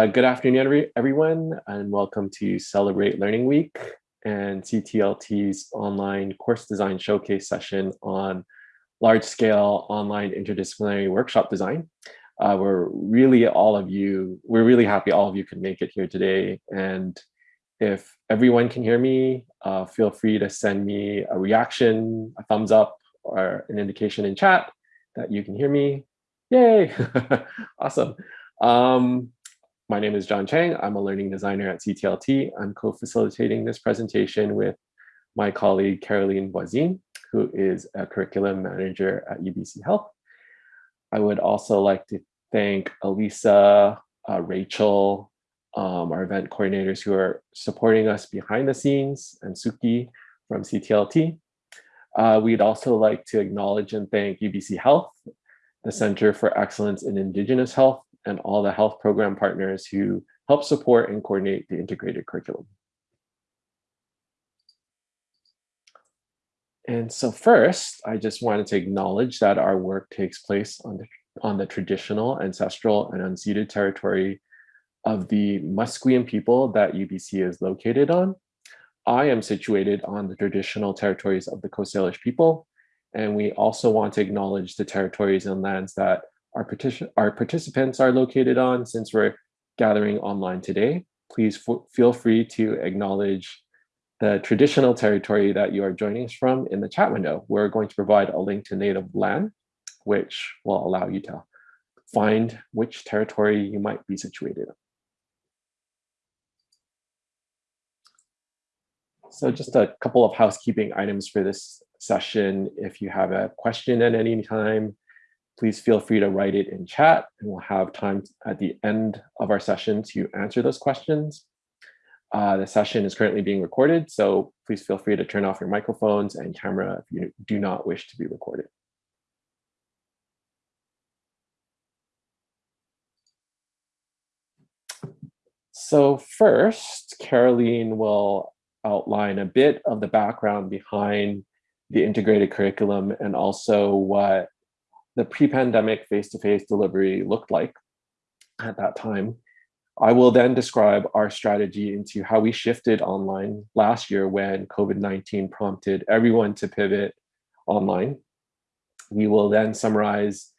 Uh, good afternoon, every, everyone, and welcome to Celebrate Learning Week and CTLT's online course design showcase session on large-scale online interdisciplinary workshop design. Uh, we're really all of you, we're really happy all of you could make it here today. And if everyone can hear me, uh, feel free to send me a reaction, a thumbs up, or an indication in chat that you can hear me. Yay, awesome. Um, my name is John Chang. I'm a learning designer at CTLT. I'm co-facilitating this presentation with my colleague Caroline Voisine, who is a curriculum manager at UBC Health. I would also like to thank Elisa, uh, Rachel, um, our event coordinators who are supporting us behind the scenes, and Suki from CTLT. Uh, we'd also like to acknowledge and thank UBC Health, the Center for Excellence in Indigenous Health, and all the health program partners who help support and coordinate the integrated curriculum. And so first, I just wanted to acknowledge that our work takes place on the, on the traditional, ancestral, and unceded territory of the Musqueam people that UBC is located on. I am situated on the traditional territories of the Coast Salish people, and we also want to acknowledge the territories and lands that our, our participants are located on since we're gathering online today. Please feel free to acknowledge the traditional territory that you are joining us from in the chat window. We're going to provide a link to native land, which will allow you to find which territory you might be situated. So just a couple of housekeeping items for this session. If you have a question at any time, please feel free to write it in chat and we'll have time at the end of our session to answer those questions. Uh, the session is currently being recorded, so please feel free to turn off your microphones and camera if you do not wish to be recorded. So first, Caroline will outline a bit of the background behind the integrated curriculum and also what the pre-pandemic face-to-face delivery looked like at that time. I will then describe our strategy into how we shifted online last year when COVID-19 prompted everyone to pivot online. We will then summarize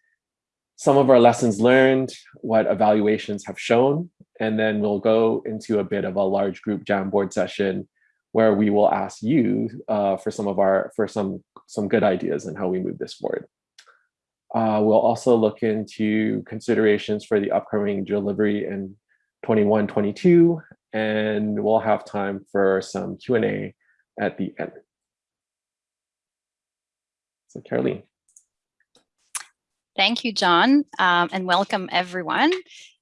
some of our lessons learned, what evaluations have shown, and then we'll go into a bit of a large group Jamboard session where we will ask you uh, for some of our for some some good ideas and how we move this forward. Uh, we'll also look into considerations for the upcoming delivery in 21, 22, and we'll have time for some Q&A at the end. So Caroline. Thank you, John, um, and welcome everyone.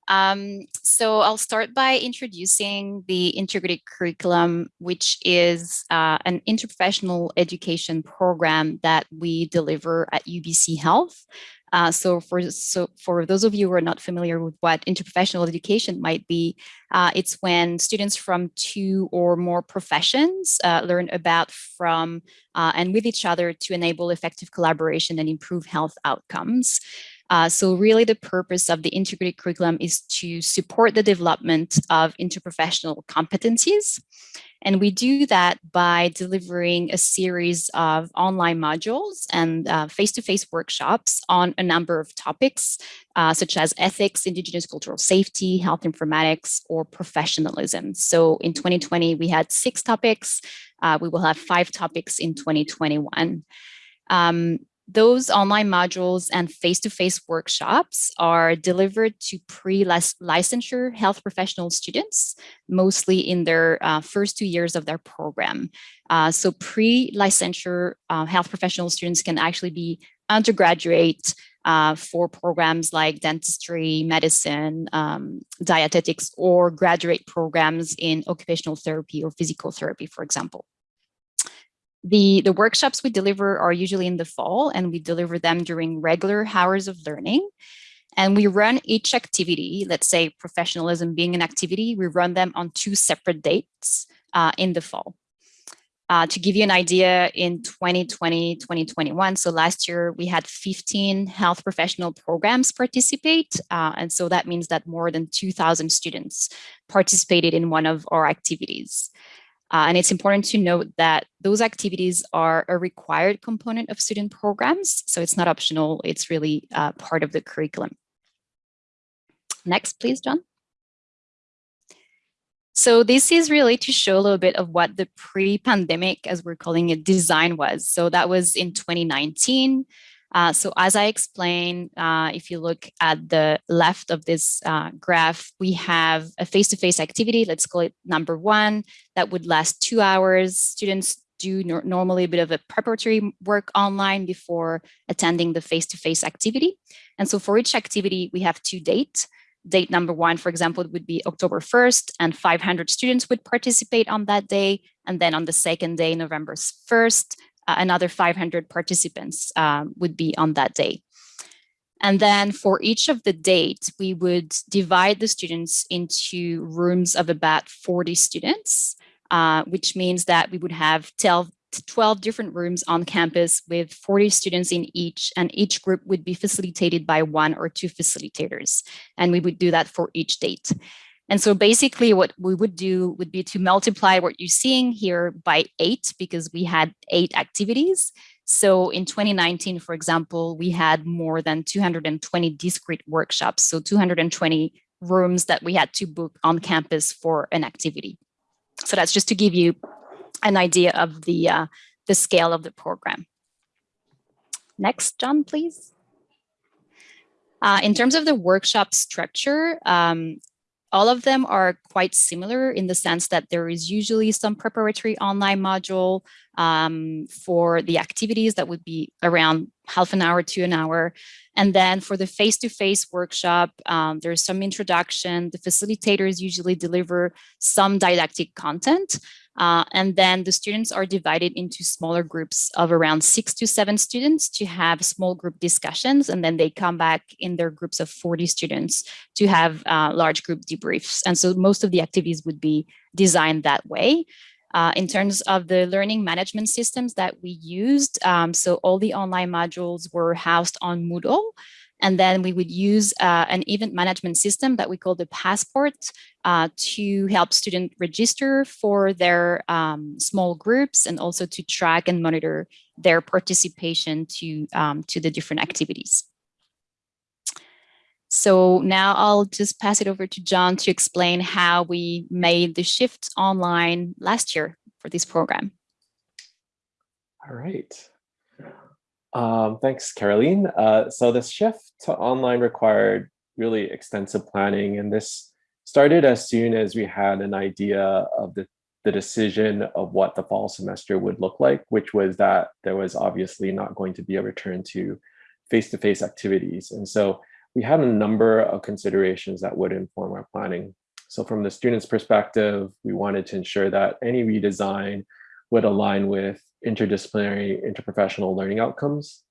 Um, so I'll start by introducing the integrated curriculum, which is uh, an interprofessional education program that we deliver at UBC Health. Uh, so for so for those of you who are not familiar with what interprofessional education might be, uh, it's when students from two or more professions uh, learn about from uh, and with each other to enable effective collaboration and improve health outcomes. Uh, so really the purpose of the integrated curriculum is to support the development of interprofessional competencies. And we do that by delivering a series of online modules and uh, face-to-face uh, -face workshops on a number of topics, uh, such as ethics, indigenous cultural safety, health informatics, or professionalism. So in 2020, we had six topics. Uh, we will have five topics in 2021. Um, those online modules and face-to-face -face workshops are delivered to pre-licensure health professional students, mostly in their uh, first two years of their program. Uh, so pre-licensure uh, health professional students can actually be undergraduate uh, for programs like dentistry, medicine, um, dietetics, or graduate programs in occupational therapy or physical therapy, for example. The, the workshops we deliver are usually in the fall and we deliver them during regular hours of learning. And we run each activity, let's say professionalism being an activity, we run them on two separate dates uh, in the fall. Uh, to give you an idea, in 2020, 2021, so last year we had 15 health professional programs participate. Uh, and so that means that more than 2000 students participated in one of our activities. Uh, and it's important to note that those activities are a required component of student programs. So it's not optional, it's really uh, part of the curriculum. Next, please, John. So this is really to show a little bit of what the pre-pandemic, as we're calling it, design was. So that was in 2019. Uh, so as I explained, uh, if you look at the left of this uh, graph, we have a face-to-face -face activity, let's call it number one, that would last two hours. Students do no normally a bit of a preparatory work online before attending the face-to-face -face activity. And so for each activity, we have two dates. Date number one, for example, would be October 1st, and 500 students would participate on that day. And then on the second day, November 1st, uh, another 500 participants um, would be on that day. And then for each of the dates, we would divide the students into rooms of about 40 students, uh, which means that we would have 12, 12 different rooms on campus with 40 students in each, and each group would be facilitated by one or two facilitators. And we would do that for each date. And so basically what we would do would be to multiply what you're seeing here by eight because we had eight activities. So in 2019, for example, we had more than 220 discrete workshops. So 220 rooms that we had to book on campus for an activity. So that's just to give you an idea of the, uh, the scale of the program. Next, John, please. Uh, in terms of the workshop structure, um, all of them are quite similar in the sense that there is usually some preparatory online module um, for the activities that would be around half an hour to an hour. And then for the face-to-face -face workshop, um, there's some introduction. The facilitators usually deliver some didactic content. Uh, and then the students are divided into smaller groups of around six to seven students to have small group discussions. And then they come back in their groups of 40 students to have uh, large group debriefs. And so most of the activities would be designed that way. Uh, in terms of the learning management systems that we used, um, so all the online modules were housed on Moodle. And then we would use uh, an event management system that we call the Passport uh, to help students register for their um, small groups and also to track and monitor their participation to, um, to the different activities. So now I'll just pass it over to John to explain how we made the shift online last year for this program. All right. Um, thanks, Caroline. Uh, so this shift to online required really extensive planning, and this started as soon as we had an idea of the, the decision of what the fall semester would look like, which was that there was obviously not going to be a return to face-to-face -face activities. And so we had a number of considerations that would inform our planning. So from the student's perspective, we wanted to ensure that any redesign would align with interdisciplinary, interprofessional learning outcomes,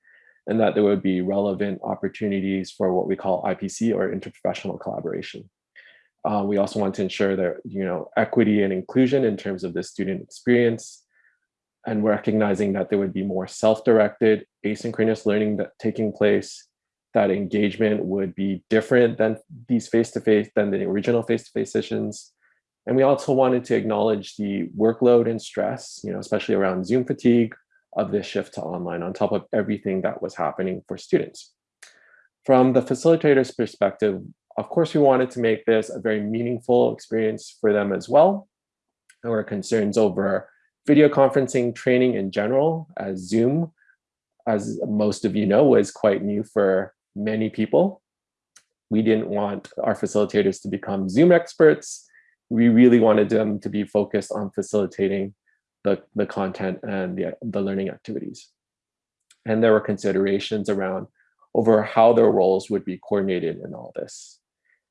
and that there would be relevant opportunities for what we call IPC or interprofessional collaboration. Uh, we also want to ensure that you know equity and inclusion in terms of the student experience, and recognizing that there would be more self-directed asynchronous learning that taking place, that engagement would be different than these face-to-face, -face, than the original face-to-face -face sessions, and we also wanted to acknowledge the workload and stress, you know, especially around Zoom fatigue of this shift to online on top of everything that was happening for students. From the facilitator's perspective, of course, we wanted to make this a very meaningful experience for them as well. There were concerns over video conferencing training in general, as Zoom, as most of you know, was quite new for many people. We didn't want our facilitators to become Zoom experts, we really wanted them to be focused on facilitating the, the content and the, the learning activities. And there were considerations around over how their roles would be coordinated in all this.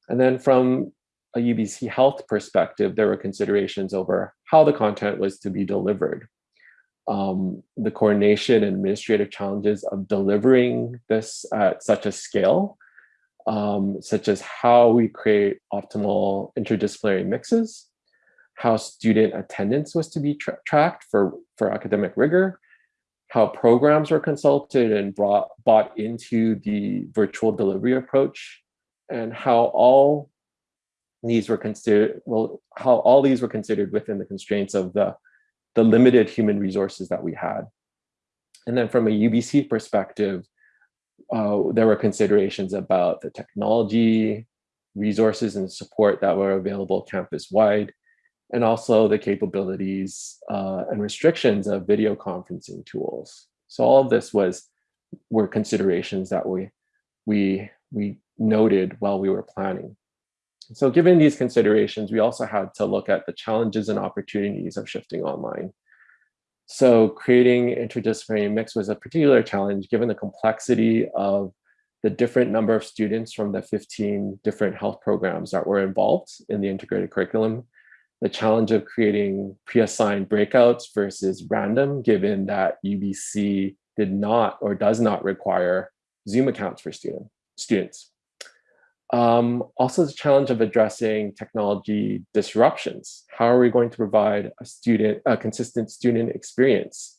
And then from a UBC health perspective, there were considerations over how the content was to be delivered. Um, the coordination and administrative challenges of delivering this at such a scale um, such as how we create optimal interdisciplinary mixes, how student attendance was to be tra tracked for, for academic rigor, how programs were consulted and brought bought into the virtual delivery approach, and how all these were considered well how all these were considered within the constraints of the the limited human resources that we had. And then from a ubc perspective uh, there were considerations about the technology resources and support that were available campus wide and also the capabilities uh, and restrictions of video conferencing tools so all of this was were considerations that we we we noted while we were planning so given these considerations, we also had to look at the challenges and opportunities of shifting online. So creating interdisciplinary mix was a particular challenge given the complexity of the different number of students from the 15 different health programs that were involved in the integrated curriculum, the challenge of creating pre-assigned breakouts versus random, given that UBC did not or does not require Zoom accounts for student, students. Um, also the challenge of addressing technology disruptions. How are we going to provide a student, a consistent student experience,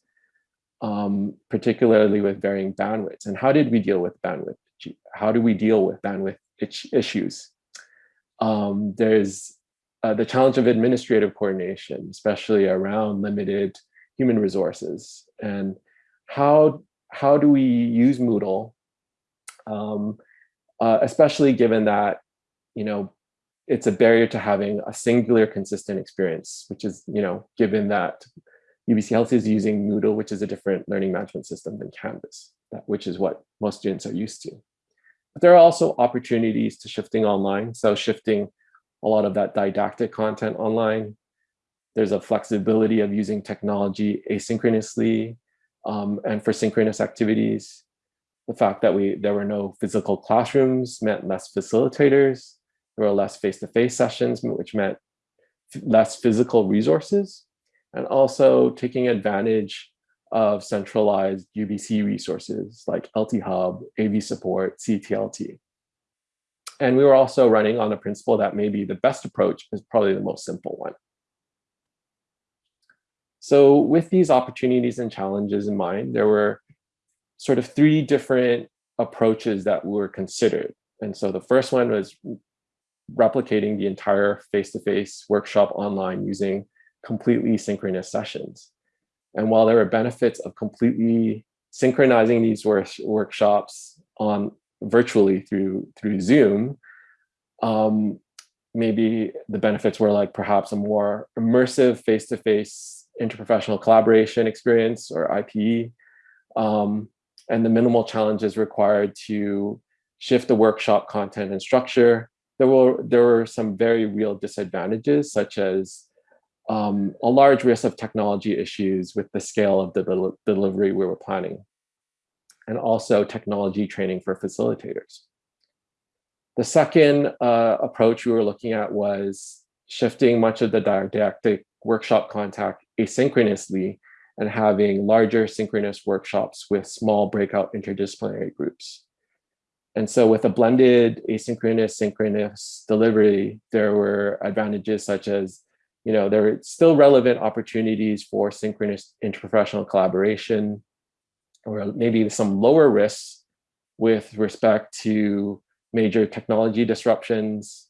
um, particularly with varying bandwidths? And how did we deal with bandwidth? How do we deal with bandwidth issues? Um, there's uh, the challenge of administrative coordination, especially around limited human resources. And how, how do we use Moodle um, uh, especially given that, you know, it's a barrier to having a singular consistent experience, which is, you know, given that UBC Health is using Moodle, which is a different learning management system than Canvas, which is what most students are used to. But there are also opportunities to shifting online. So shifting a lot of that didactic content online. There's a flexibility of using technology asynchronously um, and for synchronous activities the fact that we there were no physical classrooms meant less facilitators. There were less face-to-face -face sessions, which meant less physical resources, and also taking advantage of centralized UBC resources like LT Hub, AV support, CTLT. And we were also running on the principle that maybe the best approach is probably the most simple one. So with these opportunities and challenges in mind, there were sort of three different approaches that were considered. And so the first one was replicating the entire face-to-face -face workshop online using completely synchronous sessions. And while there were benefits of completely synchronizing these work workshops on virtually through through Zoom, um, maybe the benefits were like perhaps a more immersive face-to-face -face interprofessional collaboration experience or IPE, um, and the minimal challenges required to shift the workshop content and structure. There were, there were some very real disadvantages, such as um, a large risk of technology issues with the scale of the del delivery we were planning, and also technology training for facilitators. The second uh, approach we were looking at was shifting much of the didactic workshop contact asynchronously and having larger synchronous workshops with small breakout interdisciplinary groups. And so with a blended asynchronous synchronous delivery, there were advantages such as, you know, there are still relevant opportunities for synchronous interprofessional collaboration, or maybe some lower risks with respect to major technology disruptions.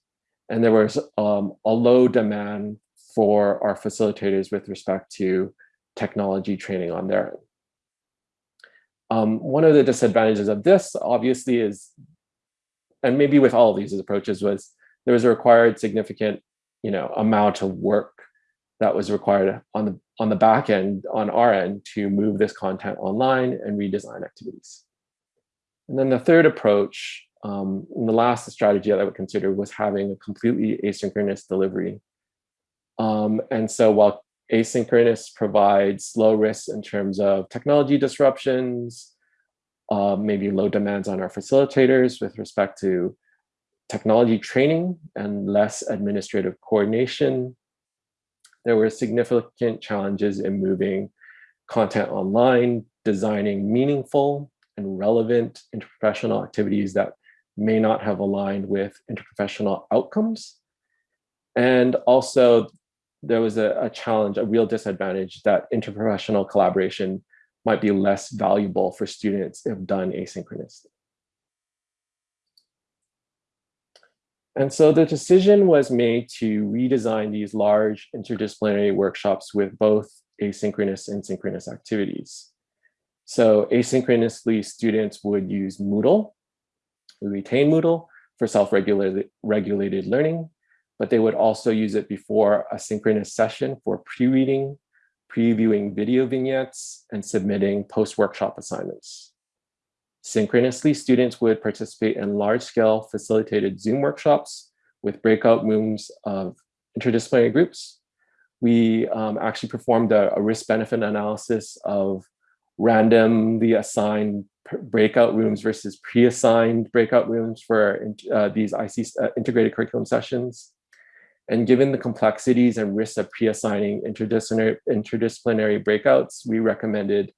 And there was um, a low demand for our facilitators with respect to technology training on their own. Um, one of the disadvantages of this obviously is, and maybe with all these approaches was there was a required significant, you know, amount of work that was required on the on the back end, on our end, to move this content online and redesign activities. And then the third approach, um, the last strategy that I would consider was having a completely asynchronous delivery. Um, and so while asynchronous provides low risks in terms of technology disruptions, uh, maybe low demands on our facilitators with respect to technology training and less administrative coordination. There were significant challenges in moving content online, designing meaningful and relevant interprofessional activities that may not have aligned with interprofessional outcomes. And also there was a, a challenge, a real disadvantage that interprofessional collaboration might be less valuable for students if done asynchronously. And so the decision was made to redesign these large interdisciplinary workshops with both asynchronous and synchronous activities. So asynchronously, students would use Moodle, we retain Moodle for self-regulated regulated learning, but they would also use it before a synchronous session for pre-reading, previewing video vignettes, and submitting post-workshop assignments. Synchronously, students would participate in large-scale facilitated Zoom workshops with breakout rooms of interdisciplinary groups. We um, actually performed a, a risk-benefit analysis of randomly assigned breakout rooms versus pre-assigned breakout rooms for uh, these IC uh, integrated curriculum sessions. And given the complexities and risks of pre-assigning interdisciplinary, interdisciplinary breakouts, we recommended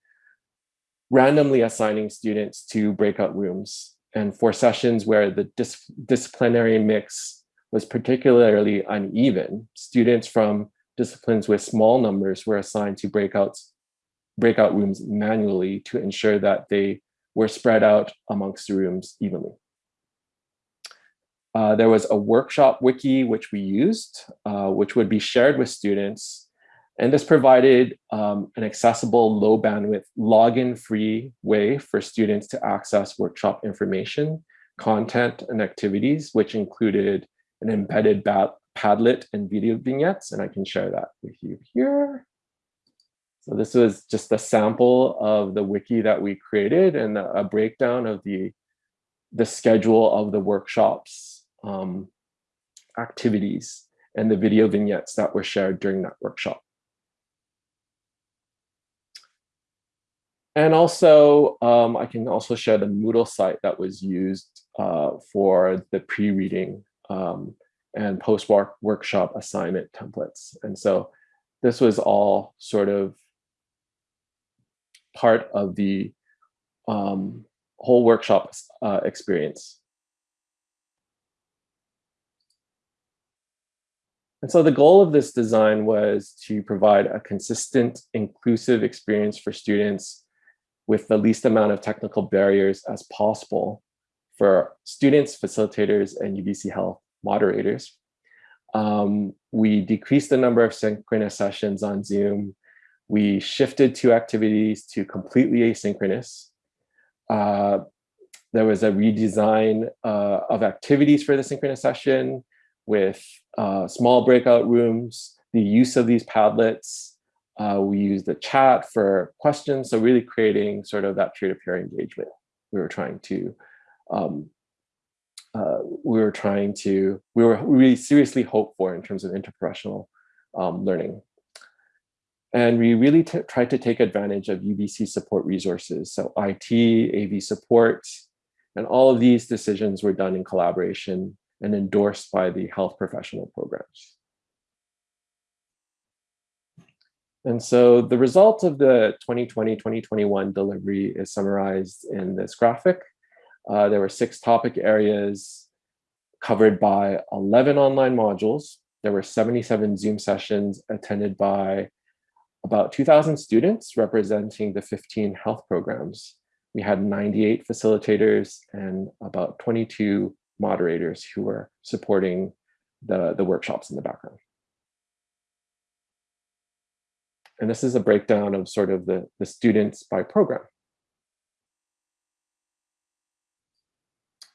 randomly assigning students to breakout rooms. And for sessions where the dis disciplinary mix was particularly uneven, students from disciplines with small numbers were assigned to breakouts, breakout rooms manually to ensure that they were spread out amongst the rooms evenly. Uh, there was a workshop wiki which we used, uh, which would be shared with students. And this provided um, an accessible, low bandwidth, login free way for students to access workshop information, content, and activities, which included an embedded Padlet and video vignettes. And I can share that with you here. So this was just a sample of the wiki that we created and a breakdown of the, the schedule of the workshops um, activities and the video vignettes that were shared during that workshop. And also, um, I can also share the Moodle site that was used uh, for the pre-reading um, and post-workshop assignment templates. And so this was all sort of part of the um, whole workshop uh, experience. And so the goal of this design was to provide a consistent, inclusive experience for students with the least amount of technical barriers as possible for students, facilitators, and UBC Health moderators. Um, we decreased the number of synchronous sessions on Zoom we shifted two activities to completely asynchronous. Uh, there was a redesign uh, of activities for the synchronous session with uh, small breakout rooms, the use of these Padlets. Uh, we used the chat for questions. So really creating sort of that peer-to-peer -peer engagement. We were trying to, um, uh, we were trying to, we were really seriously hoped for in terms of interprofessional um, learning. And we really tried to take advantage of UBC support resources. So IT, AV support, and all of these decisions were done in collaboration and endorsed by the health professional programs. And so the result of the 2020-2021 delivery is summarized in this graphic. Uh, there were six topic areas covered by 11 online modules. There were 77 Zoom sessions attended by about 2,000 students representing the 15 health programs. We had 98 facilitators and about 22 moderators who are supporting the, the workshops in the background. And this is a breakdown of sort of the, the students by program.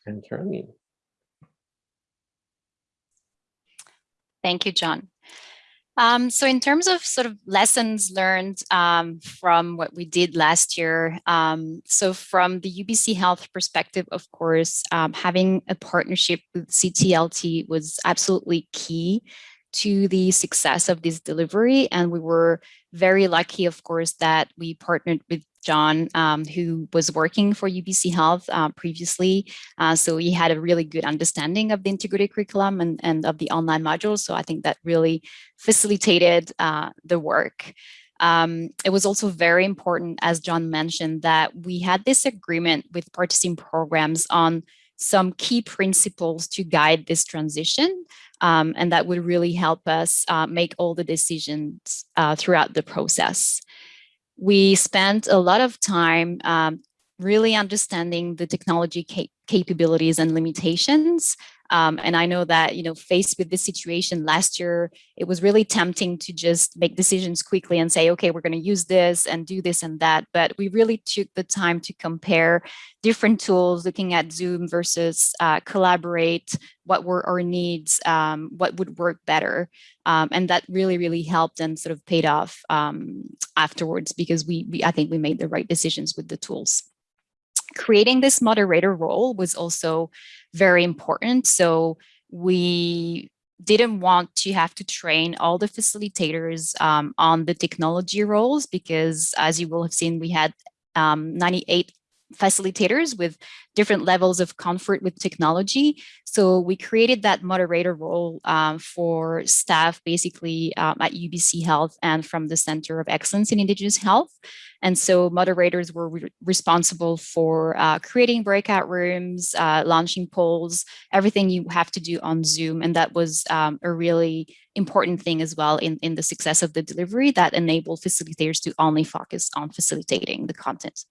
And Caroline. Thank you, John. Um, so in terms of sort of lessons learned um, from what we did last year, um, so from the UBC Health perspective, of course, um, having a partnership with CTLT was absolutely key to the success of this delivery. And we were very lucky, of course, that we partnered with John, um, who was working for UBC Health uh, previously. Uh, so he had a really good understanding of the integrated curriculum and, and of the online modules. So I think that really facilitated uh, the work. Um, it was also very important, as John mentioned, that we had this agreement with participating programs on some key principles to guide this transition. Um, and that would really help us uh, make all the decisions uh, throughout the process. We spent a lot of time um, really understanding the technology cap capabilities and limitations um, and I know that, you know, faced with this situation last year, it was really tempting to just make decisions quickly and say, okay, we're going to use this and do this and that. But we really took the time to compare different tools, looking at Zoom versus uh, Collaborate, what were our needs, um, what would work better. Um, and that really, really helped and sort of paid off um, afterwards because we, we, I think we made the right decisions with the tools creating this moderator role was also very important. So we didn't want to have to train all the facilitators um, on the technology roles because as you will have seen, we had um, 98 facilitators with different levels of comfort with technology. So we created that moderator role um, for staff basically um, at UBC Health and from the Center of Excellence in Indigenous Health. And so moderators were re responsible for uh, creating breakout rooms, uh, launching polls, everything you have to do on Zoom. And that was um, a really important thing as well in, in the success of the delivery that enabled facilitators to only focus on facilitating the content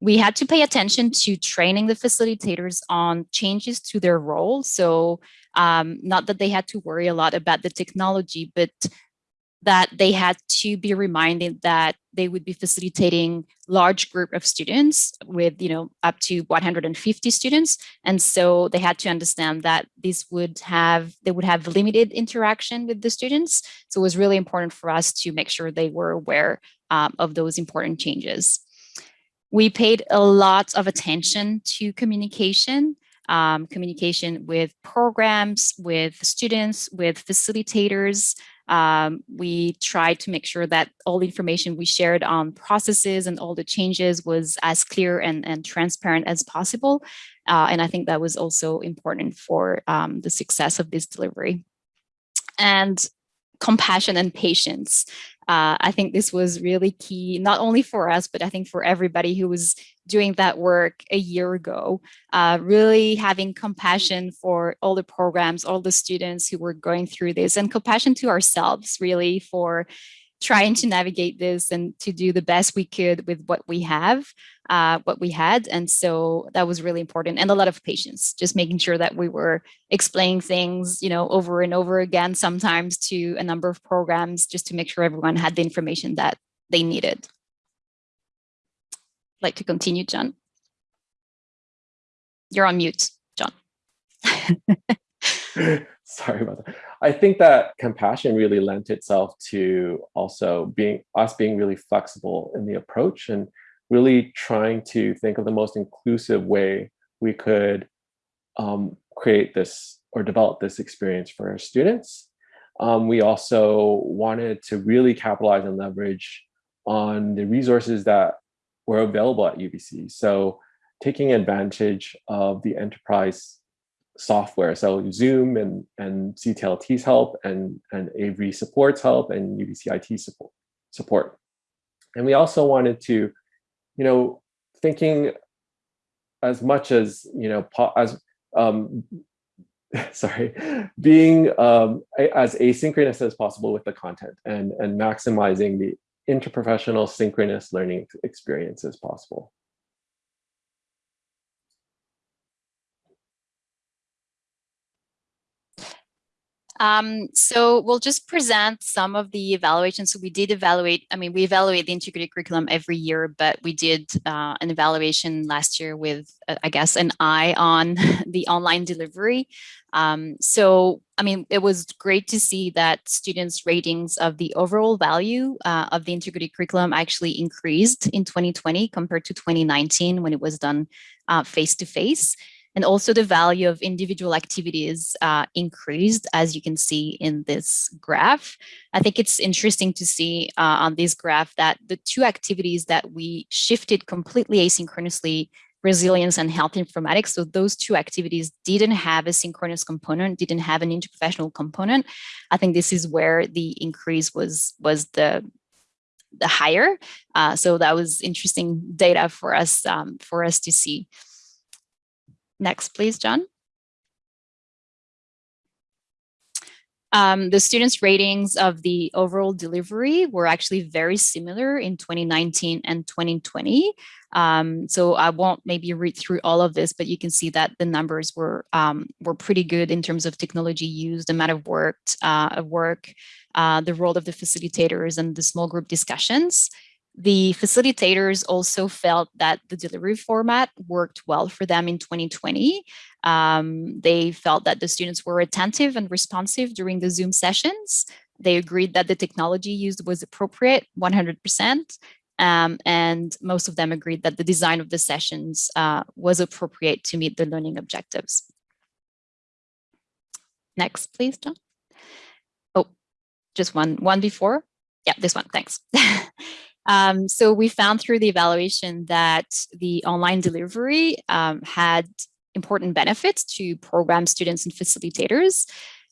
we had to pay attention to training the facilitators on changes to their role. So um, not that they had to worry a lot about the technology, but that they had to be reminded that they would be facilitating large group of students with, you know, up to 150 students. And so they had to understand that this would have, they would have limited interaction with the students. So it was really important for us to make sure they were aware um, of those important changes. We paid a lot of attention to communication, um, communication with programs, with students, with facilitators. Um, we tried to make sure that all the information we shared on processes and all the changes was as clear and, and transparent as possible. Uh, and I think that was also important for um, the success of this delivery. And compassion and patience. Uh, I think this was really key, not only for us, but I think for everybody who was doing that work a year ago, uh, really having compassion for all the programs, all the students who were going through this and compassion to ourselves really for trying to navigate this and to do the best we could with what we have, uh, what we had. And so that was really important and a lot of patience, just making sure that we were explaining things, you know, over and over again, sometimes to a number of programs, just to make sure everyone had the information that they needed. Like to continue, John? You're on mute, John. Sorry about that. I think that compassion really lent itself to also being us being really flexible in the approach and really trying to think of the most inclusive way we could um, create this or develop this experience for our students. Um, we also wanted to really capitalize and leverage on the resources that were available at UBC. So taking advantage of the enterprise software. So Zoom and, and CTLT's help and, and AV supports help and UBC IT support, support. And we also wanted to, you know, thinking as much as, you know, as, um, sorry, being um, as asynchronous as possible with the content and, and maximizing the interprofessional synchronous learning experience as possible. Um, so we'll just present some of the evaluations. So we did evaluate, I mean, we evaluate the integrated curriculum every year, but we did uh, an evaluation last year with, uh, I guess, an eye on the online delivery. Um, so, I mean, it was great to see that students' ratings of the overall value uh, of the integrated curriculum actually increased in 2020 compared to 2019 when it was done uh, face-to-face. -face and also the value of individual activities uh, increased, as you can see in this graph. I think it's interesting to see uh, on this graph that the two activities that we shifted completely asynchronously resilience and health informatics. So those two activities didn't have a synchronous component, didn't have an interprofessional component. I think this is where the increase was was the the higher. Uh, so that was interesting data for us um, for us to see. Next, please, John. Um, the students' ratings of the overall delivery were actually very similar in 2019 and 2020. Um, so I won't maybe read through all of this, but you can see that the numbers were um, were pretty good in terms of technology used, the amount of worked uh, work, uh, the role of the facilitators, and the small group discussions. The facilitators also felt that the delivery format worked well for them in 2020. Um, they felt that the students were attentive and responsive during the Zoom sessions. They agreed that the technology used was appropriate 100%. Um, and most of them agreed that the design of the sessions uh, was appropriate to meet the learning objectives. Next, please, John. Oh, just one, one before. Yeah, this one, thanks. Um, so we found through the evaluation that the online delivery um, had important benefits to program students and facilitators.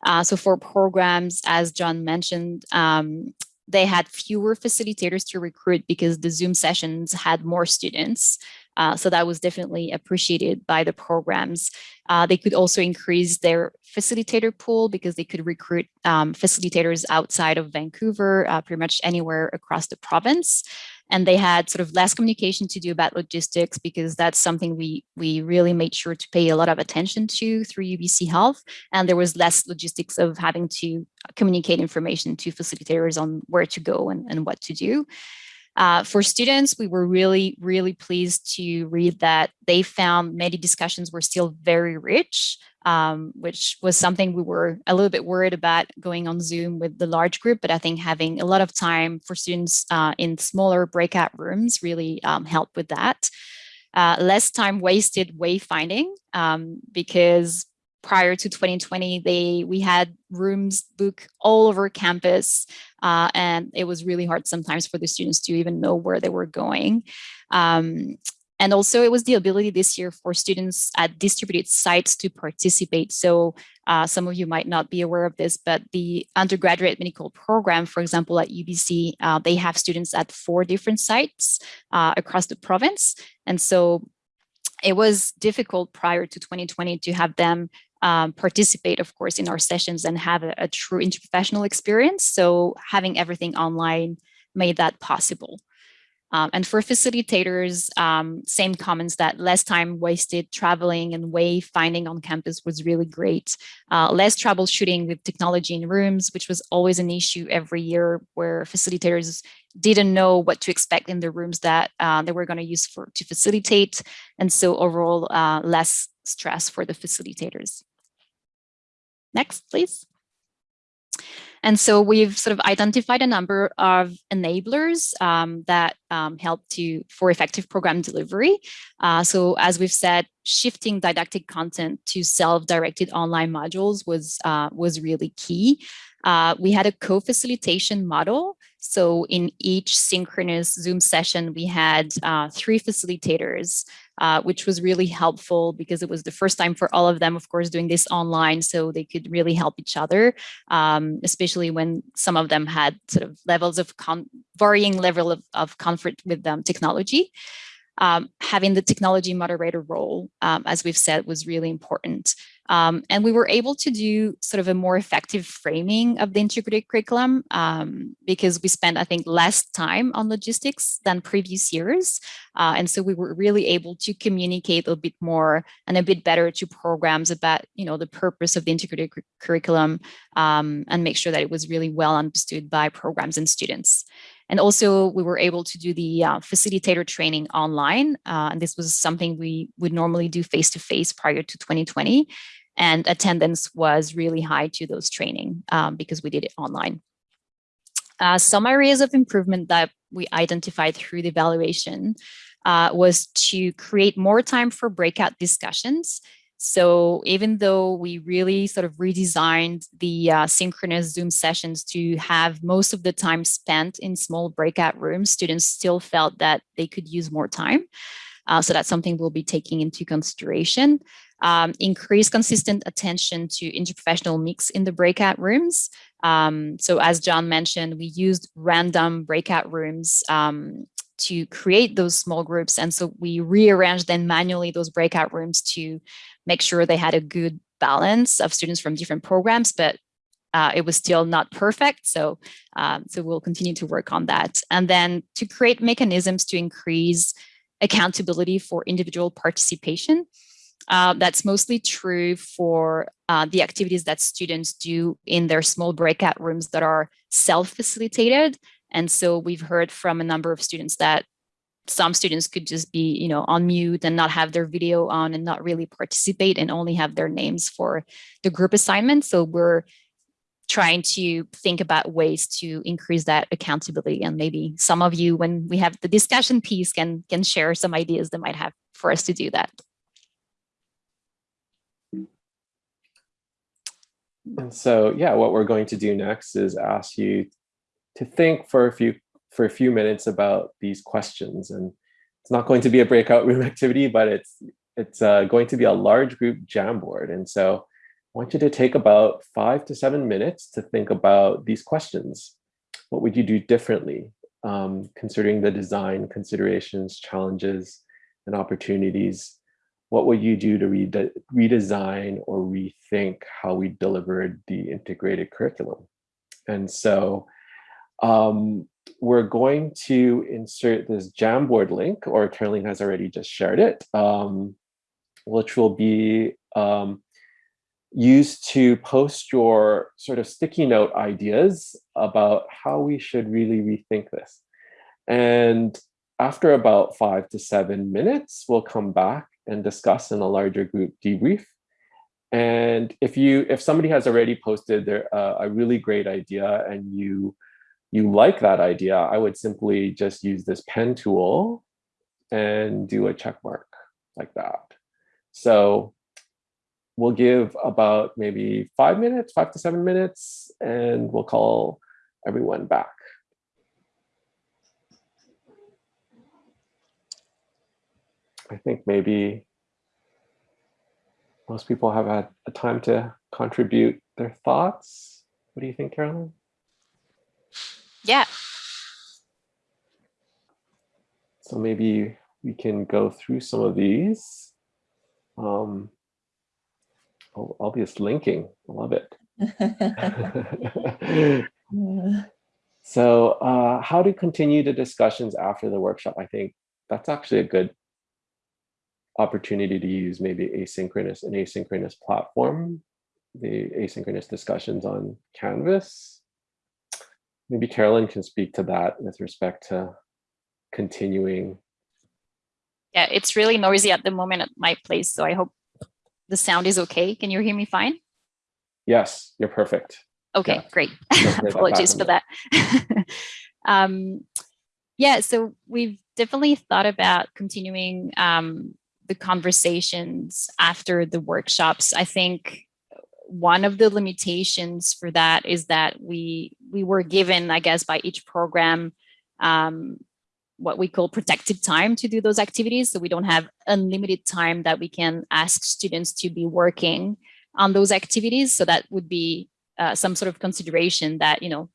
Uh, so for programs, as John mentioned, um, they had fewer facilitators to recruit because the Zoom sessions had more students. Uh, so that was definitely appreciated by the programs. Uh, they could also increase their facilitator pool because they could recruit um, facilitators outside of Vancouver, uh, pretty much anywhere across the province. And they had sort of less communication to do about logistics because that's something we, we really made sure to pay a lot of attention to through UBC Health. And there was less logistics of having to communicate information to facilitators on where to go and, and what to do. Uh, for students, we were really, really pleased to read that they found many discussions were still very rich, um, which was something we were a little bit worried about going on Zoom with the large group, but I think having a lot of time for students uh, in smaller breakout rooms really um, helped with that. Uh, less time wasted wayfinding um, because prior to 2020, they we had rooms booked all over campus, uh, and it was really hard sometimes for the students to even know where they were going. Um, and also it was the ability this year for students at distributed sites to participate. So uh, some of you might not be aware of this, but the undergraduate medical program, for example, at UBC, uh, they have students at four different sites uh, across the province. And so it was difficult prior to 2020 to have them um, participate, of course, in our sessions and have a, a true interprofessional experience. So having everything online made that possible. Um, and for facilitators, um, same comments that less time wasted traveling and way finding on campus was really great. Uh, less troubleshooting with technology in rooms, which was always an issue every year where facilitators didn't know what to expect in the rooms that uh, they were going to use for to facilitate. And so overall, uh, less stress for the facilitators. Next, please. And so we've sort of identified a number of enablers um, that um, help to for effective program delivery. Uh, so as we've said, shifting didactic content to self-directed online modules was uh, was really key. Uh, we had a co-facilitation model. So in each synchronous Zoom session, we had uh, three facilitators uh, which was really helpful because it was the first time for all of them, of course, doing this online, so they could really help each other, um, especially when some of them had sort of levels of varying level of, of comfort with um, technology. Um, having the technology moderator role, um, as we've said, was really important. Um, and we were able to do sort of a more effective framing of the integrated curriculum um, because we spent, I think, less time on logistics than previous years. Uh, and so we were really able to communicate a bit more and a bit better to programs about, you know, the purpose of the integrated curriculum um, and make sure that it was really well understood by programs and students. And also we were able to do the uh, facilitator training online. Uh, and this was something we would normally do face-to-face -face prior to 2020. And attendance was really high to those training um, because we did it online. Uh, some areas of improvement that we identified through the evaluation uh, was to create more time for breakout discussions so even though we really sort of redesigned the uh, synchronous Zoom sessions to have most of the time spent in small breakout rooms, students still felt that they could use more time. Uh, so that's something we'll be taking into consideration. Um, increase consistent attention to interprofessional mix in the breakout rooms. Um, so as John mentioned, we used random breakout rooms um, to create those small groups. And so we rearranged then manually those breakout rooms to make sure they had a good balance of students from different programs, but uh, it was still not perfect. So, um, so we'll continue to work on that. And then to create mechanisms to increase accountability for individual participation. Uh, that's mostly true for uh, the activities that students do in their small breakout rooms that are self-facilitated. And so we've heard from a number of students that some students could just be, you know, on mute and not have their video on and not really participate and only have their names for the group assignment. So we're trying to think about ways to increase that accountability. And maybe some of you, when we have the discussion piece, can, can share some ideas that might have for us to do that. And so, yeah, what we're going to do next is ask you to think for a few for a few minutes about these questions. And it's not going to be a breakout room activity, but it's it's uh, going to be a large group Jamboard. And so I want you to take about five to seven minutes to think about these questions. What would you do differently, um, considering the design considerations, challenges, and opportunities? What would you do to rede redesign or rethink how we delivered the integrated curriculum? And so um, we're going to insert this Jamboard link, or Caroline has already just shared it, um, which will be um, used to post your sort of sticky note ideas about how we should really rethink this. And after about five to seven minutes, we'll come back and discuss in a larger group debrief. And if you, if somebody has already posted their uh, a really great idea and you you like that idea, I would simply just use this pen tool and do a check mark like that. So we'll give about maybe five minutes, five to seven minutes, and we'll call everyone back. I think maybe most people have had a time to contribute their thoughts. What do you think, Carolyn? Yeah. So maybe we can go through some of these. Um, oh, obvious linking, I love it. so uh, how to continue the discussions after the workshop? I think that's actually a good opportunity to use maybe asynchronous and asynchronous platform, the asynchronous discussions on Canvas maybe Carolyn can speak to that with respect to continuing. Yeah, it's really noisy at the moment at my place, so I hope the sound is okay. Can you hear me fine? Yes, you're perfect. Okay, yeah. great. Apologies for that. um, yeah, so we've definitely thought about continuing um, the conversations after the workshops. I think one of the limitations for that is that we we were given, I guess, by each program um, what we call protected time to do those activities. So we don't have unlimited time that we can ask students to be working on those activities. So that would be uh, some sort of consideration that, you know,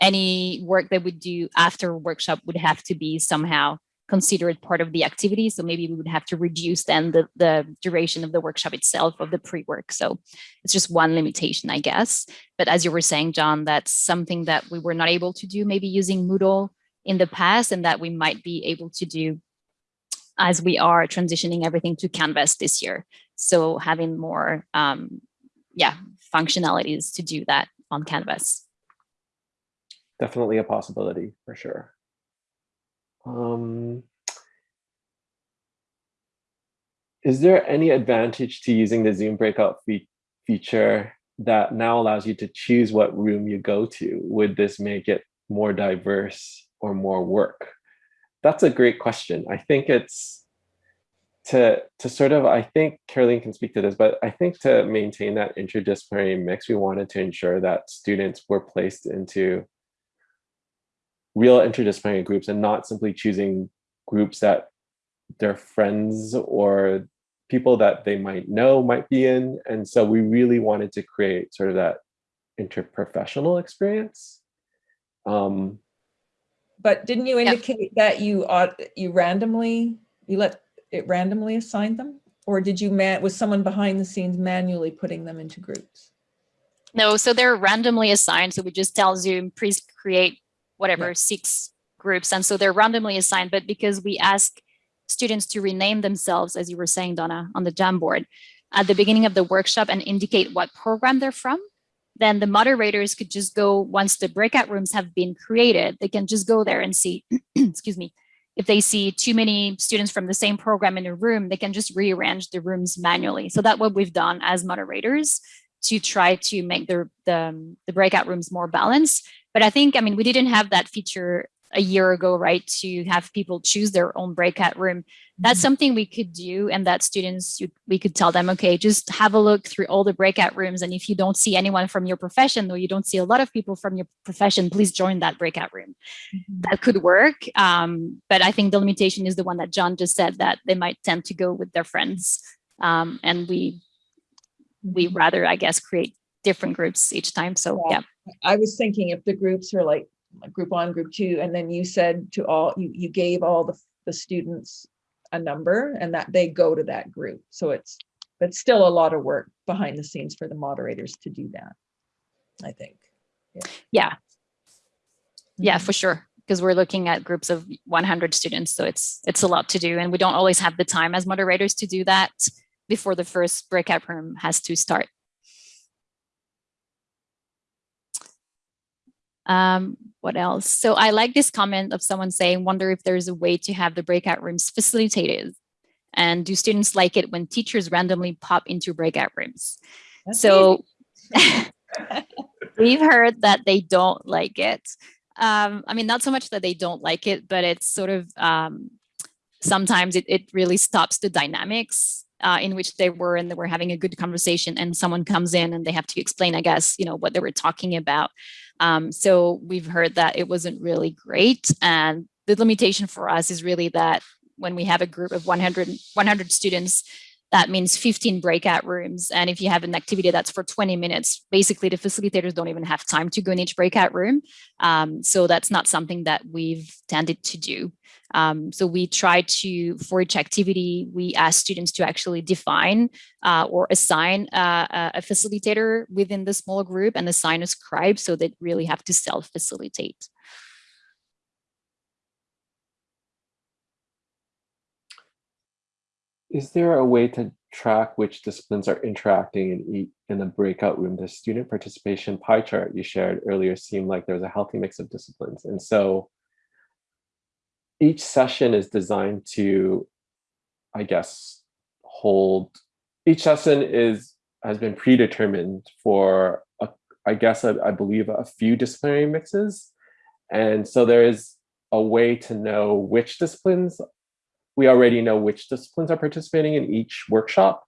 any work that we do after workshop would have to be somehow considered part of the activity. So maybe we would have to reduce then the, the duration of the workshop itself of the pre-work. So it's just one limitation, I guess. But as you were saying, John, that's something that we were not able to do maybe using Moodle in the past and that we might be able to do as we are transitioning everything to Canvas this year. So having more, um, yeah, functionalities to do that on Canvas. Definitely a possibility for sure. Um, is there any advantage to using the Zoom breakout fe feature that now allows you to choose what room you go to? Would this make it more diverse or more work? That's a great question. I think it's to, to sort of, I think Caroline can speak to this, but I think to maintain that interdisciplinary mix, we wanted to ensure that students were placed into real interdisciplinary groups and not simply choosing groups that their friends or people that they might know might be in. And so we really wanted to create sort of that interprofessional experience. Um, but didn't you indicate yeah. that you ought, you randomly, you let it randomly assign them? or did you man, was someone behind the scenes manually putting them into groups? No, so they're randomly assigned. So we just tell Zoom, please create whatever, Yeah. six groups. And so they're randomly assigned, but because we ask students to rename themselves, as you were saying, Donna, on the Jamboard, at the beginning of the workshop and indicate what program they're from, then the moderators could just go, once the breakout rooms have been created, they can just go there and see, excuse me, if they see too many students from the same program in a room, they can just rearrange the rooms manually. So that's what we've done as moderators to try to make the, the, the breakout rooms more balanced. But I think, I mean, we didn't have that feature a year ago, right, to have people choose their own breakout room. That's Mhm. something we could do and that students, you- we could tell them, okay, just have a look through all the breakout rooms. And if you don't see anyone from your profession or you don't see a lot of people from your profession, please join that breakout room. Mhm. That could work. Um, but I think the limitation is the one that John just said that they might tend to go with their friends. Um, and we, we rather, I guess, create different groups each time. So Yeah. yeah. I was thinking if the groups are like group one, group two, and then you said to all, you, you gave all the, the students a number and that they go to that group. So it's, but still a lot of work behind the scenes for the moderators to do that, I think. Yeah. Yeah, Mhm. for sure. Because we're looking at groups of 100 students. So it's, it's a lot to do. And we don't always have the time as moderators to do that before the first breakout room has to start. Um, what else? So I like this comment of someone saying, wonder if there's a way to have the breakout rooms facilitated. And do students like it when teachers randomly pop into breakout rooms? That's So we've heard that they don't like it. Um, I mean, not so much that they don't like it, but it's sort of um, sometimes it, it really stops the dynamics uh, in which they were and they were having a good conversation and someone comes in and they have to explain, I guess, you know, what they were talking about. Um, so we've heard that it wasn't really great. And the limitation for us is really that when we have a group of 100, 100 students, that means 15 breakout rooms. And if you have an activity that's for 20 minutes, basically the facilitators don't even have time to go in each breakout room. Um, so that's not something that we've tended to do. Um, so we try to, for each activity, we ask students to actually define uh, or assign uh, a facilitator within the small group and assign a scribe so they really have to self-facilitate. Is there a way to track which disciplines are interacting in in the breakout room? The student participation pie chart you shared earlier seemed like there was a healthy mix of disciplines. And so each session is designed to, I guess, hold, each session is has been predetermined for, a, I guess, I, I believe a few disciplinary mixes. And so there is a way to know which disciplines we already know which disciplines are participating in each workshop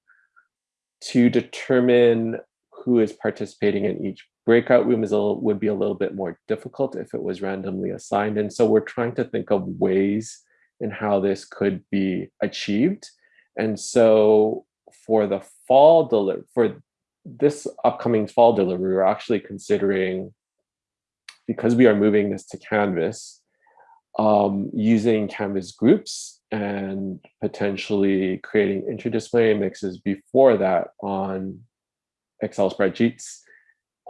to determine who is participating in each breakout room is a, would be a little bit more difficult if it was randomly assigned. And so we're trying to think of ways in how this could be achieved. And so for the fall deliver for this upcoming fall delivery, we're actually considering because we are moving this to Canvas, um, using Canvas groups and potentially creating interdisciplinary mixes before that on Excel spreadsheets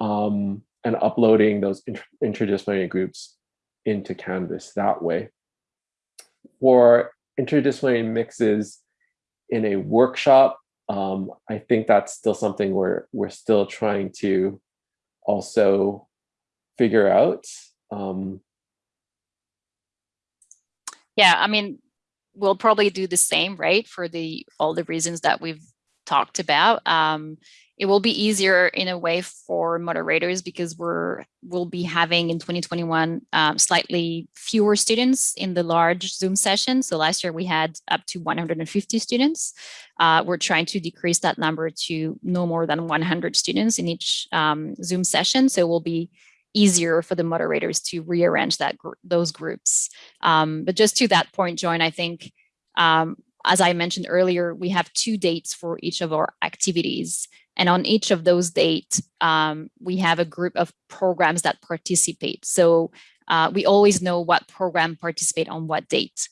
um, and uploading those inter interdisciplinary groups into Canvas that way. For interdisciplinary mixes in a workshop, um, I think that's still something we're, we're still trying to also figure out. Um, yeah, I mean, we'll probably do the same, right? For the all the reasons that we've talked about. Um, it will be easier in a way for moderators because we're we'll be having in 2021 um, slightly fewer students in the large Zoom session. So last year we had up to 150 students. Uh, we're trying to decrease that number to no more than 100 students in each um, Zoom session. So it will be easier for the moderators to rearrange that gr those groups. Um, but just to that point, Joan, I think, um, as I mentioned earlier, we have two dates for each of our activities. And on each of those dates, um, we have a group of programs that participate. So uh, we always know what program participate on what date.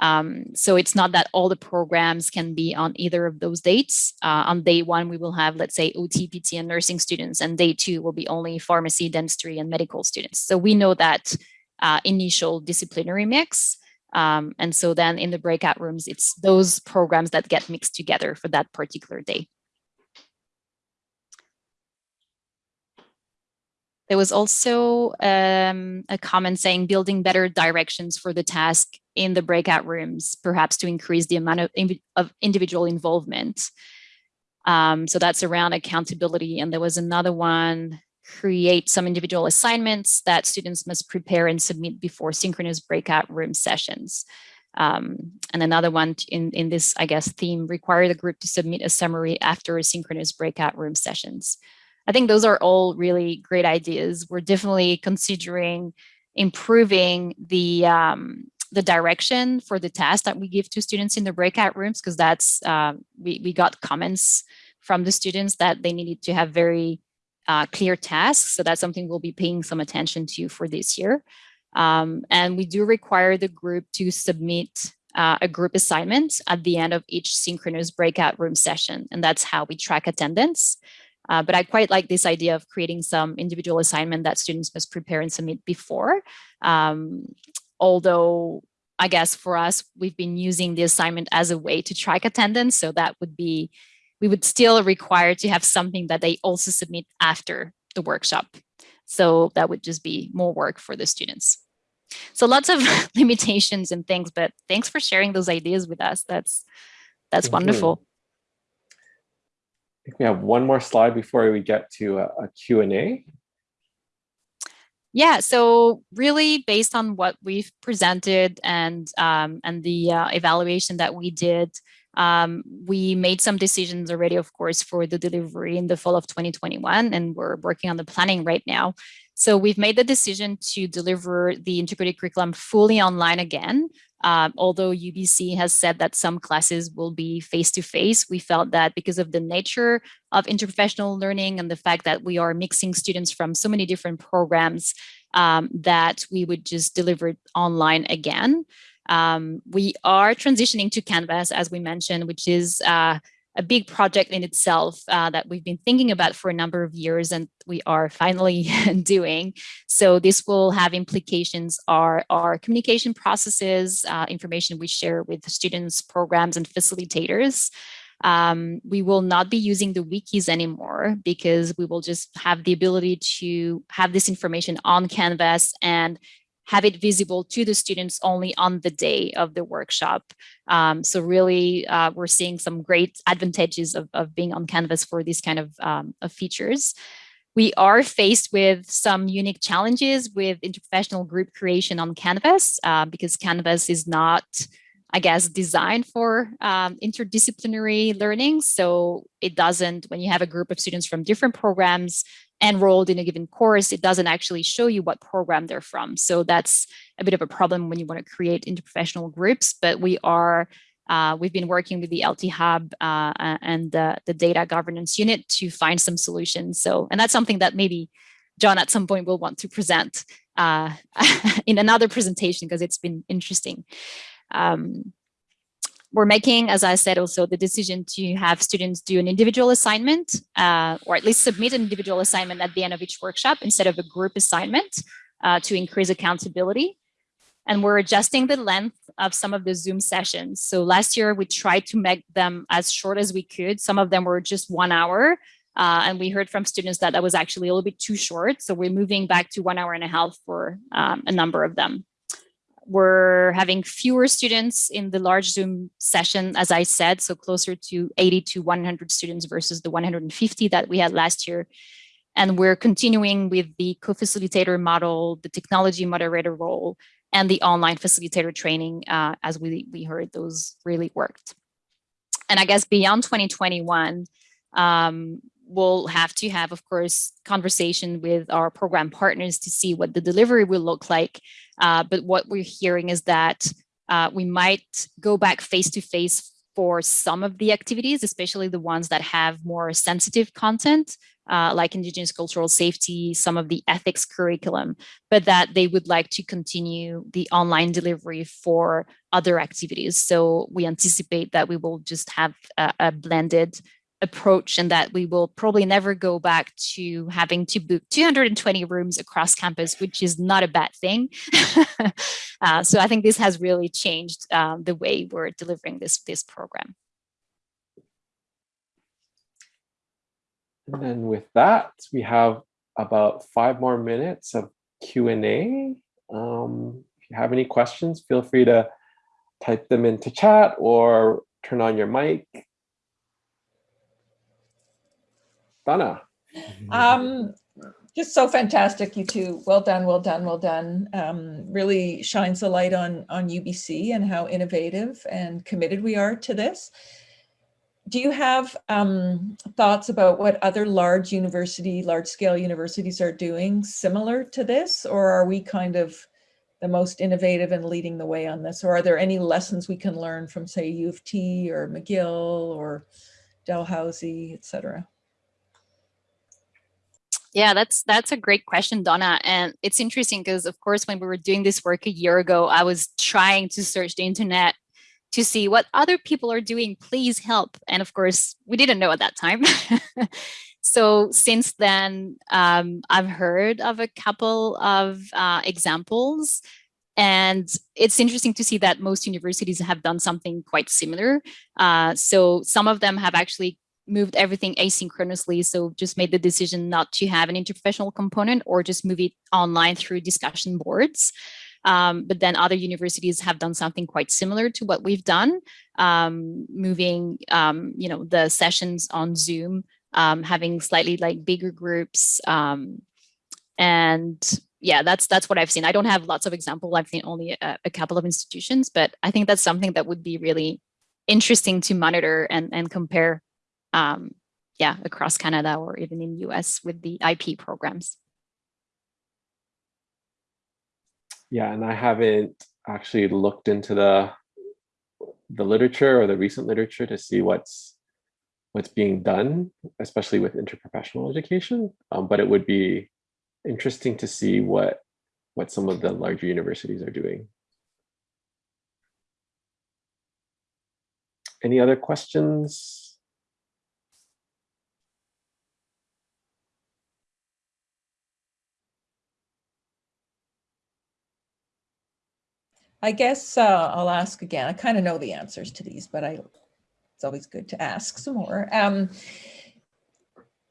Um, so it's not that all the programs can be on either of those dates. Uh, on day one, we will have, let's say, OTPT and nursing students, and day two will be only pharmacy, dentistry, and medical students. So we know that uh, initial disciplinary mix. Um, and so then in the breakout rooms, it's those programs that get mixed together for that particular day. There was also um, a comment saying building better directions for the task in the breakout rooms, perhaps to increase the amount of, of individual involvement. Um, so that's around accountability. And there was another one, create some individual assignments that students must prepare and submit before synchronous breakout room sessions. Um, and another one in, in this, I guess, theme, require the group to submit a summary after a synchronous breakout room sessions. I think those are all really great ideas. We're definitely considering improving the um, the direction for the task that we give to students in the breakout rooms because that's uh, we, we got comments from the students that they needed to have very uh, clear tasks. So that's something we'll be paying some attention to for this year. Um, and we do require the group to submit uh, a group assignment at the end of each synchronous breakout room session. And that's how we track attendance. Uh, but I quite like this idea of creating some individual assignment that students must prepare and submit before. Um, although I guess for us, we've been using the assignment as a way to track attendance. So that would be, we would still require to have something that they also submit after the workshop. So that would just be more work for the students. So lots of limitations and things, but thanks for sharing those ideas with us. That's that's Thank wonderful. You think we have one more slide before we get to a, a Q&A. Yeah, so really based on what we've presented and um, and the uh, evaluation that we did, um, we made some decisions already, of course, for the delivery in the fall of 2021, and we're working on the planning right now. So we've made the decision to deliver the integrated curriculum fully online again. Um, although UBC has said that some classes will be face-to-face, -face, we felt that because of the nature of interprofessional learning and the fact that we are mixing students from so many different programs, um, that we would just deliver it online again. Um, we are transitioning to Canvas, as we mentioned, which is uh, a big project in itself uh, that we've been thinking about for a number of years and we are finally doing. So this will have implications are our communication processes, uh, information we share with students, programs, and facilitators. Um, we will not be using the wikis anymore because we will just have the ability to have this information on Canvas and have it visible to the students only on the day of the workshop. Um, so really, uh, we're seeing some great advantages of, of being on Canvas for these kind of, um, of features. We are faced with some unique challenges with interprofessional group creation on Canvas uh, because Canvas is not I guess, designed for um, interdisciplinary learning. So it doesn't, when you have a group of students from different programs enrolled in a given course, it doesn't actually show you what program they're from. So that's a bit of a problem when you want to create interprofessional groups, but we are uh, we've been working with the LT Hub uh, and the, the data governance unit to find some solutions. So, and that's something that maybe John at some point will want to present uh, in another presentation because it's been interesting. Um, we're making, as I said, also the decision to have students do an individual assignment uh, or at least submit an individual assignment at the end of each workshop instead of a group assignment uh, to increase accountability. And we're adjusting the length of some of the Zoom sessions. So last year we tried to make them as short as we could. Some of them were just one hour. Uh, and we heard from students that that was actually a little bit too short. So we're moving back to one hour and a half for um, a number of them we're having fewer students in the large Zoom session, as I said, so closer to 80 to 100 students versus the 150 that we had last year. And we're continuing with the co-facilitator model, the technology moderator role, and the online facilitator training, uh, as we, we heard those really worked. And I guess beyond 2021, um, we'll have to have, of course, conversation with our program partners to see what the delivery will look like. Uh, but what we're hearing is that uh, we might go back face to face for some of the activities, especially the ones that have more sensitive content, uh, like Indigenous cultural safety, some of the ethics curriculum, but that they would like to continue the online delivery for other activities. So we anticipate that we will just have a, a blended approach and that we will probably never go back to having to book 220 rooms across campus, which is not a bad thing. uh, so I think this has really changed um, the way we're delivering this, this program. And then with that, we have about five more minutes of Q&A. Um, if you have any questions, feel free to type them into chat or turn on your mic. Um, just so fantastic, you two. Well done, well done, well done. Um, really shines the light on, on UBC and how innovative and committed we are to this do you have um, thoughts about what other large university, large scale universities are doing similar to this? Or are we kind of the most innovative and leading the way on this? Or are there any lessons we can learn from say U of T or McGill or Dalhousie, et cetera? Yeah, that's that's a great question, Donna. And it's interesting because, of course, when we were doing this work a year ago, I was trying to search the internet to see what other people are doing, please help. And of course, we didn't know at that time. so since then, um, I've heard of a couple of uh, examples. And it's interesting to see that most universities have done something quite similar. Uh, so some of them have actually moved everything asynchronously. So just made the decision not to have an interprofessional component or just move it online through discussion boards. Um, but then other universities have done something quite similar to what we've done, um, moving, um, you know, the sessions on Zoom, um, having slightly like bigger groups. Um, and yeah, that's that's what I've seen. I don't have lots of examples. I've seen only a, a couple of institutions, but I think that's something that would be really interesting to monitor and, and compare um, yeah, across Canada or even in US with the IP programs. Yeah, and I haven't actually looked into the the literature or the recent literature to see what's what's being done, especially with interprofessional education. Um, but it would be interesting to see what what some of the larger universities are doing. Any other questions? I guess uh, I'll ask again. I kind of know the answers to these, but I it's always good to ask some more. Um,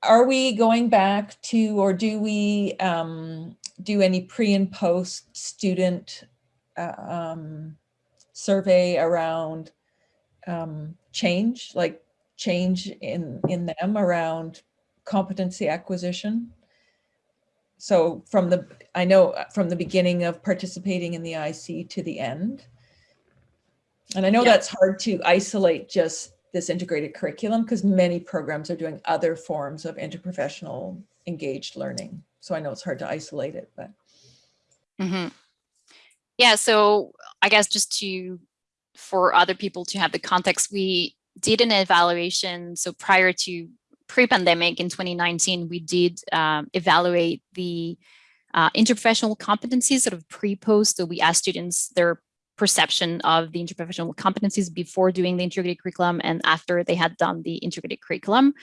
are we going back to, or do we um, do any pre and post student uh, um, survey around um, change, like change in, in them around competency acquisition? So from the, I know uh, from the beginning of participating in the IC to the end. And I know Yeah. that's hard to isolate just this integrated curriculum because many programs are doing other forms of interprofessional engaged learning. So I know it's hard to isolate it, but Mhm. Yeah, so I guess just to, for other people to have the context, we did an evaluation. So prior to pre-pandemic in 2019, we did um, evaluate the uh, interprofessional competencies sort of pre-post. So we asked students their perception of the interprofessional competencies before doing the integrated curriculum and after they had done the integrated curriculum.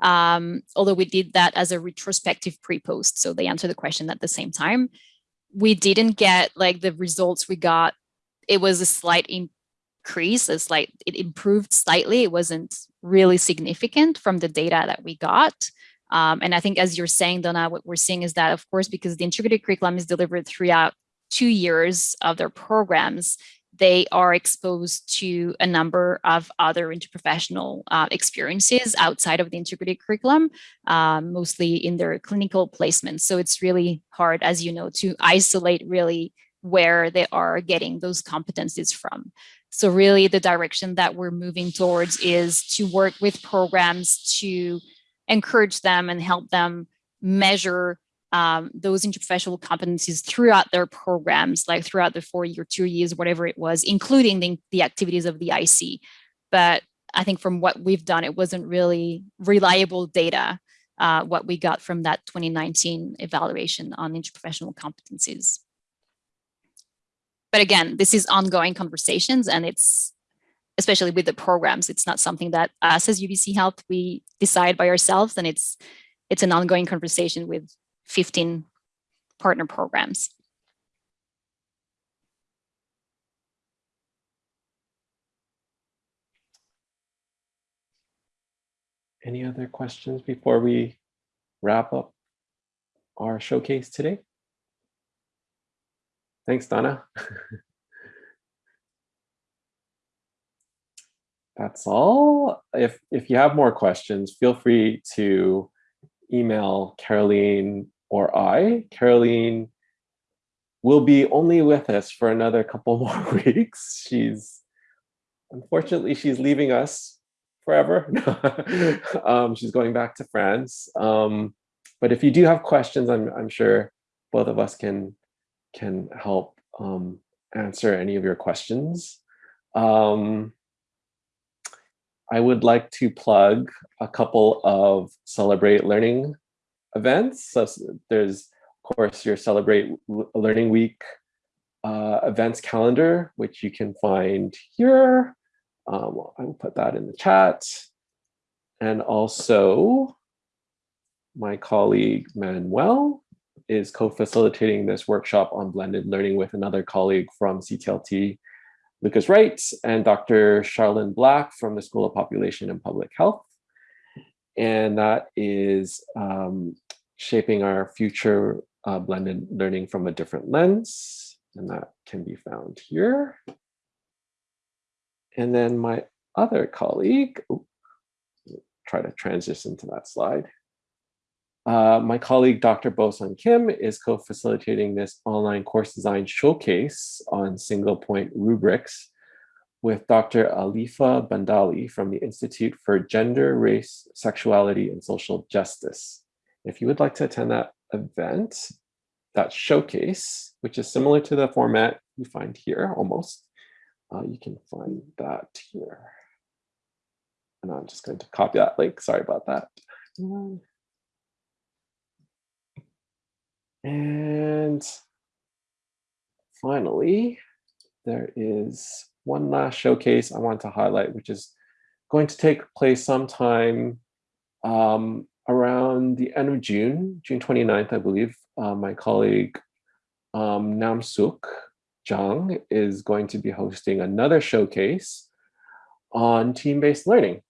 Um, although we did that as a retrospective pre-post, so they answered the question at the same time. We didn't get like the results we got. It was a slight increase, a slight, it improved slightly. It wasn't really significant from the data that we got. Um, and I think as you're saying, Donna, what we're seeing is that, of course, because the integrated curriculum is delivered throughout two years of their programs, they are exposed to a number of other interprofessional uh, experiences outside of the integrated curriculum, um, mostly in their clinical placements. So it's really hard, as you know, to isolate really where they are getting those competencies from. So really the direction that we're moving towards is to work with programs to encourage them and help them measure um, those interprofessional competencies throughout their programs, like throughout the four year, two years, whatever it was, including the, the activities of the IC. but I think from what we've done, it wasn't really reliable data, uh, what we got from that 2019 evaluation on interprofessional competencies. But again, this is ongoing conversations and it's, especially with the programs, it's not something that us as UBC Health, we decide by ourselves and it's, it's an ongoing conversation with 15 partner programs. Any other questions before we wrap up our showcase today? Thanks, Donna. That's all. If, if you have more questions, feel free to email Caroline or I. Caroline will be only with us for another couple more weeks. She's, unfortunately, she's leaving us forever. um, she's going back to France. Um, but if you do have questions, I'm, I'm sure both of us can, can help um, answer any of your questions. Um, I would like to plug a couple of Celebrate Learning events. So there's, of course, your Celebrate Learning Week uh, events calendar, which you can find here. Um, I will put that in the chat. And also my colleague Manuel is co-facilitating this workshop on blended learning with another colleague from CTLT, Lucas Wright, and Dr. Charlene Black from the School of Population and Public Health. And that is um, shaping our future uh, blended learning from a different lens. And that can be found here. And then my other colleague, try to transition to that slide. Uh, my colleague, Dr. Bosung Kim, is co-facilitating this online course design showcase on single point rubrics with Dr. Alifa Bandali from the Institute for Gender, Race, Sexuality, and Social Justice. If you would like to attend that event, that showcase, which is similar to the format you find here almost, uh, you can find that here. And I'm just going to copy that link. Sorry about that. And finally, there is one last showcase I want to highlight, which is going to take place sometime um, around the end of June, June 29th, I believe. Uh, my colleague um, Nam Suk is going to be hosting another showcase on team-based learning.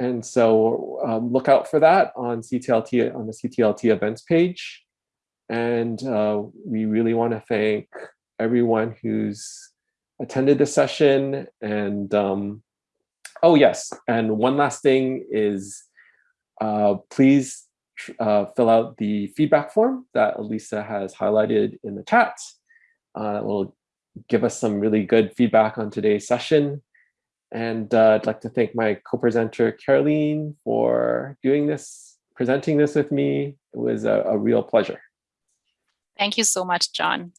And so um, look out for that on CTLT on the CTLT events page. And uh, we really want to thank everyone who's attended the session. And um, oh yes, and one last thing is uh, please uh, fill out the feedback form that Elisa has highlighted in the chat. Uh, will give us some really good feedback on today's session. And uh, I'd like to thank my co-presenter, Caroline, for doing this, presenting this with me. It was a, a real pleasure. Thank you so much, John.